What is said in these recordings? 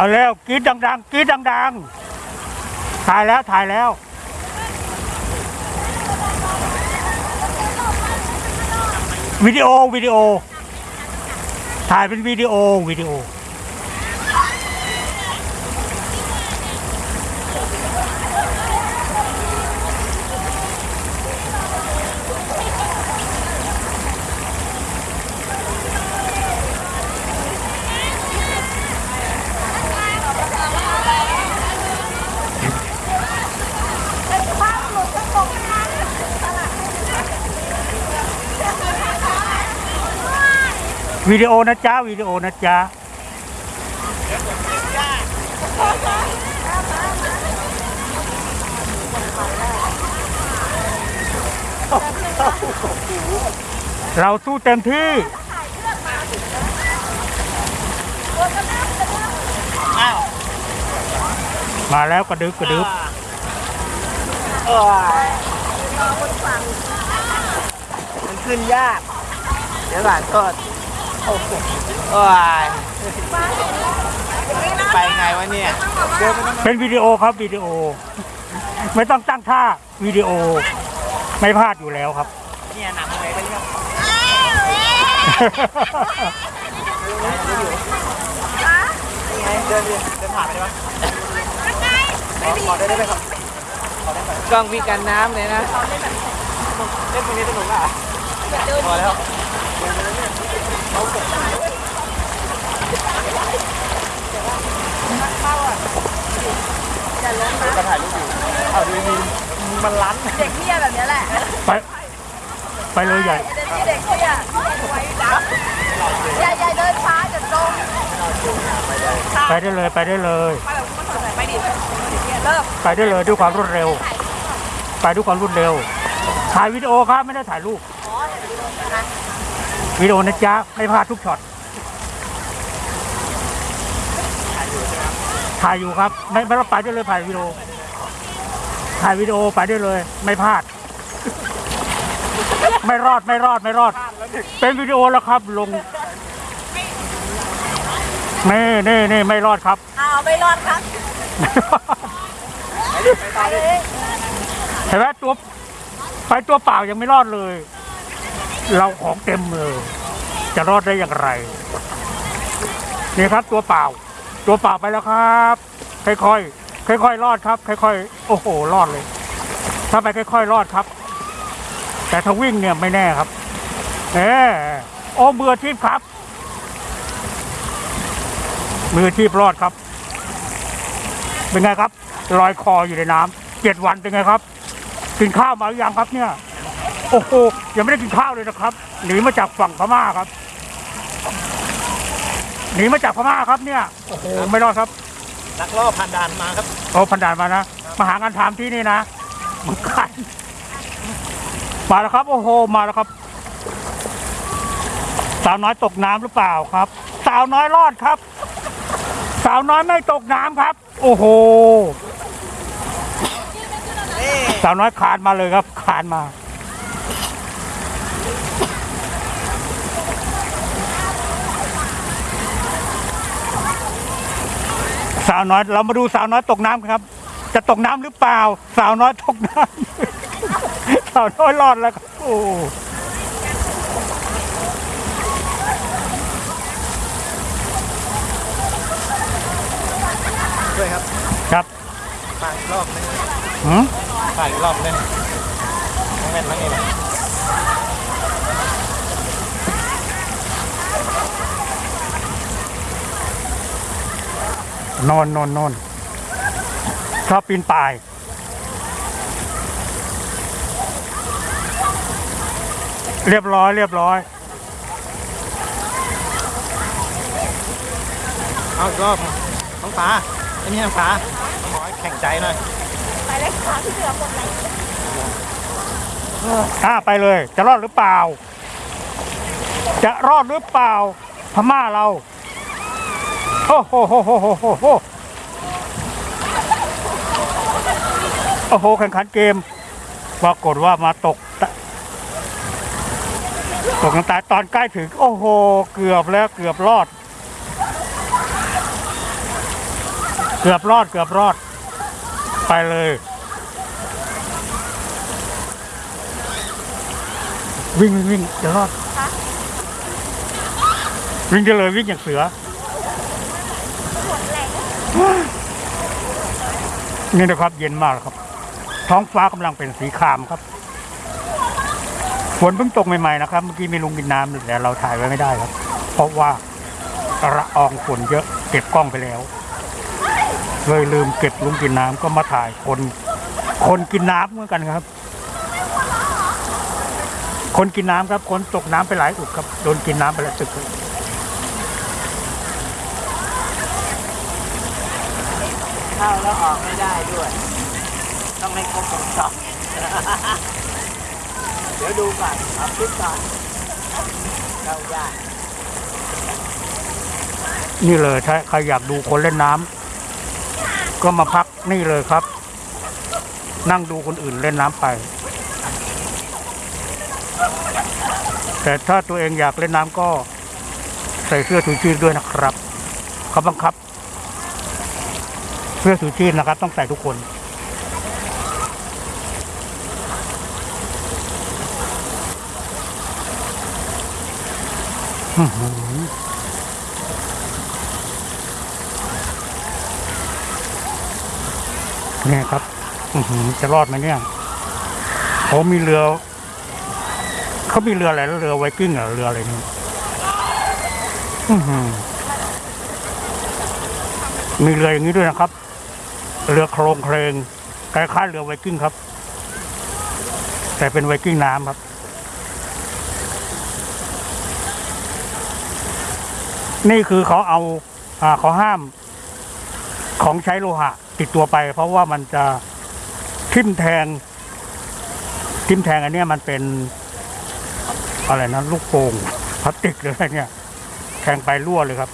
เอาแล้วกรีดดังๆกรีดดังๆ ถ่ายแล้วถ่ายแล้ว วิดีโอวิดีโอ ถ่ายเป็นวิดีโอวิดีโอ วิดีโอนะจ๊ะวิดีโอนะจ๊ะเราสู้เต็มที่มาแล้วกระดึบกระดึบมันขึ้นยาก เดี๋ยวหลานก็โอ้ โหโอ้ยไปไงวะเนี่ยเดินไปต้องเป็นวิดีโอครับวิดีโอ ไม่ต้องตั้งท่าวิดีโอ ไม่พลาดอยู่แล้วครับ เนี่ยหนังอะไรกันเนี่ยไงเดินดิเดินผ่านไปได้ปะขอขอได้ได้ไหมครับขอได้ไหมกล้องวิกันน้ำเลยนะ เล่นตรงนี้สนุกอะพอแล้ว ก็ถ่ายรูปอยู่เอาดูมีมันลั้นเด็กเที่ยแบบนี้แหละ ไปไปเลยใหญ่เด็กที่เด็กเที่ยอย่าอย่าเดินช้าเดี๋ยวตรงไปได้เลยไปได้เลยไปดิเริ่มไปได้เลยด้วยความรวดเร็ว ไปด้วยความรวดเร็ว ถ่ายวิดีโอครับไม่ได้ถ่ายรูป วิดีโอนะจ๊ะไม่พลาดทุกช็อตถ่ายอยู่ครับ ไม่ไม่ต้องไปได้เลยถ่ายวิดีโอถ่ายวิดีโอไปได้เลย ไม่พลาด ไม่รอดไม่รอดไม่รอด เป็นวิดีโอแล้วครับ ลงนี่นี่นี่ไม่รอดครับอ้าวไม่รอดครับไปเลยเห็นไหมตัวไปตัวเปล่ายังไม่รอดเลย เราของเต็มเลยจะรอดได้อย่างไร นี่ครับตัวเปล่า ตัวเปล่าไปแล้วครับ ค่อยๆค่อยๆรอดครับ ค่อยๆโอ้โหรอดเลย ถ้าไปค่อยๆรอดครับ แต่ถ้าวิ่งเนี่ยไม่แน่ครับเออโอ้มืออาชีพครับ มืออาชีพรอดครับ เป็นไงครับลอยคออยู่ในน้ำเจ็ดวันเป็นไงครับกินข้าวมาหรือยังครับเนี่ย โอ้โหยังไม่ได้กินข้าวเลยนะครับหนีมาจากฝั่งพม่าครับหนีมาจากพม่าครับเนี่ยโอ้โหไม่รอดครับนักล่อผ่านด่านมาครับโอ้พันดานมานะมาหางานทำที่นี่นะมึงกันมาแล้วครับ โอ้โหมาแล้วครับ สาวน้อยตกน้ำหรือเปล่าครับ สาวน้อยรอดครับ สาวน้อยไม่ตกน้ำครับ โอ้โหนี่สาวน้อยคานมาเลยครับคานมา สาวน้อยเรามาดูสาวน้อยตกน้ำครับ จะตกน้ำหรือเปล่า สาวน้อยตกน้ำ สาวน้อยรอดแล้วครับโอ้ด้วยครับครับฝากอีกรอบนึงหืมฝากอีกรอบนึงน้องแม่นมั้งไง นอนนอนนอนชอบปีนป่าย เรียบร้อย เรียบร้อย เอาอีกรอบน้องฟ้าไอ้นี่น้องฟ้าขอให้แข่งใจหน่อยไปเลยขาที่เหลือหมดเลยอ่าไปเลย จะรอดหรือเปล่า จะรอดหรือเปล่า พม่าเรา โอ้โหโหโหโหโหโหโอ้โหแข่งขันเกมปรากฏว่ามาตกตกน้ำตายตอนใกล้ถึง โอ้โห เกือบแล้วเกือบรอด เกือบรอดเกือบรอด ไปเลย วิ่งวิ่งวิ่งจะรอด วิ่งได้เลยวิ่งอย่างเสือ นี่นะครับเย็นมากครับ ท้องฟ้ากำลังเป็นสีครามครับฝนเพิ่งตกใหม่ๆนะครับ เมื่อกี้มีลุงกินน้ำแต่เราถ่ายไว้ไม่ได้ครับ เพราะว่าละอองฝนเยอะเก็บกล้องไปแล้วเลยลืมเก็บลุงกินน้ำก็มาถ่ายคน คนกินน้ำเหมือนกันครับ คนกินน้ำครับ คนตกน้ำไปหลายอุดครับโดนกินน้ำไปแล้วตึก เข้าแล้วออกไม่ได้ด้วย ต้องให้ครบวงจรเดี๋ยวดูก่อนเอาคลิปก่อนเข้ายากนี่เลยถ้าใครอยากดูคนเล่นน้ำก็มาพักนี่เลยครับ นั่งดูคนอื่นเล่นน้ำไป แต่ถ้าตัวเองอยากเล่นน้ำก็ใส่เสื้อชูชีพด้วยนะครับเขาบังคับ เสื้อชูชีพนะครับ ต้องใส่ทุกคนเนี่ยครับจะรอดไหมเนี่ยเขามีเรือเขามีเรืออะไรเรือไวกิ้งเหรอเรืออะไรนี่มีเรืออย่างนี้ด้วยนะครับ เรือโครงเครงคล้ายๆเรือไวกิ้งครับ แต่เป็นไวกิ้งน้ำครับ นี่คือเขาเอาอ่าเขาห้ามของใช้โลหะติดตัวไป เพราะว่ามันจะทิ่มแทง ทิ่มแทงอันนี้มันเป็นอะไรนะลูกโป่งพลาสติกหรืออะไรเนี่ยแทงไปรั่วเลยครับ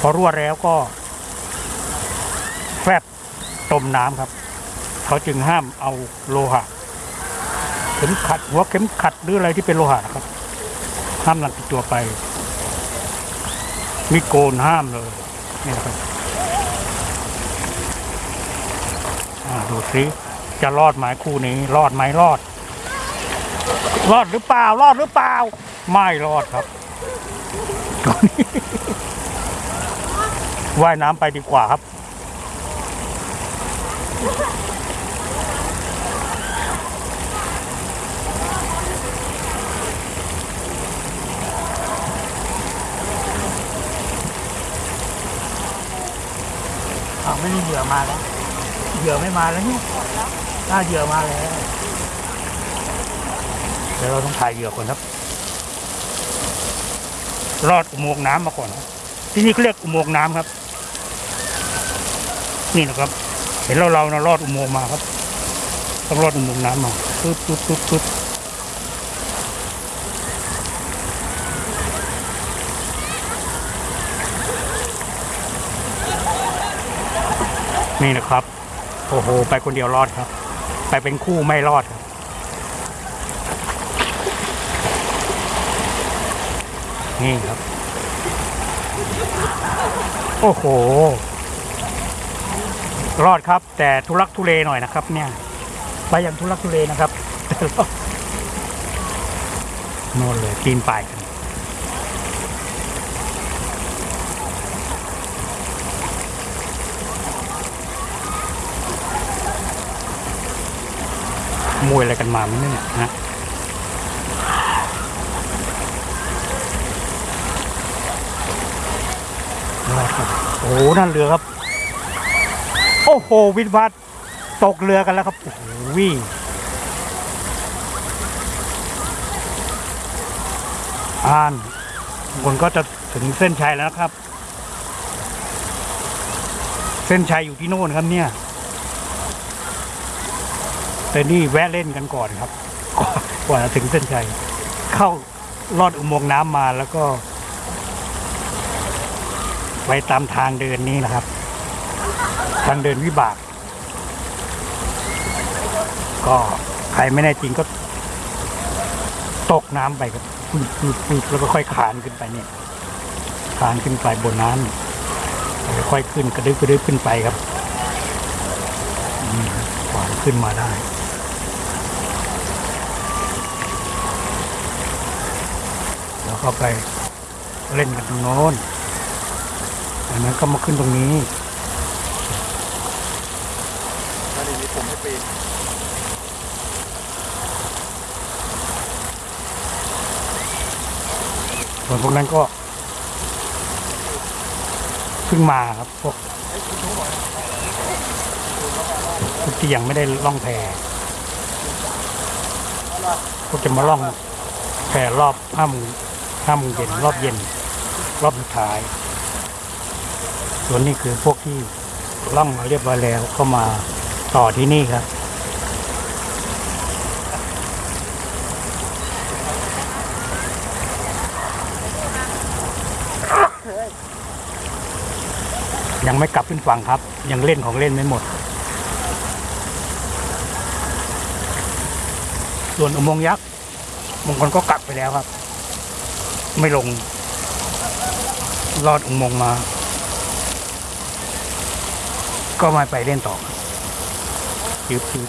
พอรั่วแล้วก็ จมน้ำครับ เขาจึงห้ามเอาโลหะ เข็มขัดหัวเข็มขัดหรืออะไรที่เป็นโลหะนะครับ ห้ามนำติดตัวไป มีโกนห้ามเลยนี่นะครับดูสิจะรอดไหมคู่นี้ รอดไหมรอด รอดหรือเปล่า รอดหรือเปล่า ไม่รอดครับว่ายน้ำไปดีกว่าครับ อ้าวไม่มีเหยื่อมาแล้ว เหยื่อไม่มาแล้วเนี่ยถ้าเหยื่อมาแล้ว เดี๋ยวเราต้องถ่ายเหยื่อก่อนครับ รอดอุโมงค์น้ำมาก่อน ที่นี่เขาเรียกอุโมงค์น้ำครับ นี่นะครับ เห็นเราเรานะรอดอุโมงค์มาครับต้องรอดอุโมงค์น้ำมาปึ๊บปึ๊บปึ๊บปึ๊บ นี่นะครับ โอ้โห ไปคนเดียวรอดครับ ไปเป็นคู่ไม่รอดครับนี่ครับ โอ้โห รอดครับ แต่ทุลักทุเลหน่อยนะครับ เนี่ย ไปอย่างทุลักทุเลนะครับแต่รอดน่นเลยปีนป่ายกัน มวยอะไรกันมาไม่เนี่ยนะรอดครับโอ้โหนั่นเรือครับ โอ้โห วิทย์วัดตกเรือกันแล้วครับ โอ้โหวิ่งอ่านคนก็จะถึงเส้นชัยแล้วนะครับ เส้นชัยอยู่ที่โน่นครับเนี่ย แต่นี่แวะเล่นกันก่อนครับกว่าจะถึงเส้นชัยเข้าลอดอุโมงค์น้ำมาแล้วก็ ไปตามทางเดินนี้นะครับ ทางเดินวิบาก ก็ใครไม่แน่จริงก็ตกน้ำไปครับปึ๊บแล้วก็ค่อยขานขึ้นไปเนี่ยขานขึ้นไปบนน้ำค่อยขึ้นกระดึ๊บกระดึ๊บขึ้นไปครับอืมกว่าจะขึ้นมาได้ แล้ว ก็ไปเล่นกันตรงโน้นจากนั้นก็มาขึ้นตรงนี้แล้วทีนี้ผมให้ปีนส่วนพวกนั้นก็เพิ่งมาครับพวกพวกที่ยังไม่ได้ล่องแพพวกจะมาล่องแพรอบห้าโมง ห้าโมงเย็นรอบเย็น รอบสุดท้าย ส่วนนี้คือพวกที่ล่องมาเรียบร้อยแล้วก็มาต่อที่นี่ครับยังไม่กลับขึ้นฝั่งครับ ยังเล่นของเล่นไม่หมด ส่วนอุโมงค์ยักษ์บางคนก็กลับไปแล้วครับ ไม่ลงรอดอุโมงค์มา ก็มาไปเล่นต่อยืบยืบ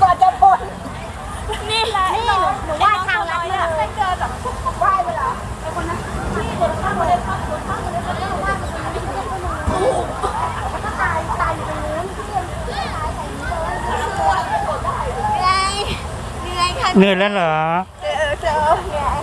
ก่อนจะพ้นนี่นี่หนูหนูว่าทางลัดเลยไม่เจอแบบว่ายไปเหรอไอ้คนนั้นที่เดินข้ามมาเลยข้ามมาข้ามมาเลยคนนั้นว่ายไปตรงนี้ไม่ใช่คนนู้นก็ตายตายอยู่ตรงนู้นที่ยังตายใส่นี้เลยเหนื่อยเหนื่อยค่ะเหนื่อยแล้วเหรอเจอเจอเนื่ย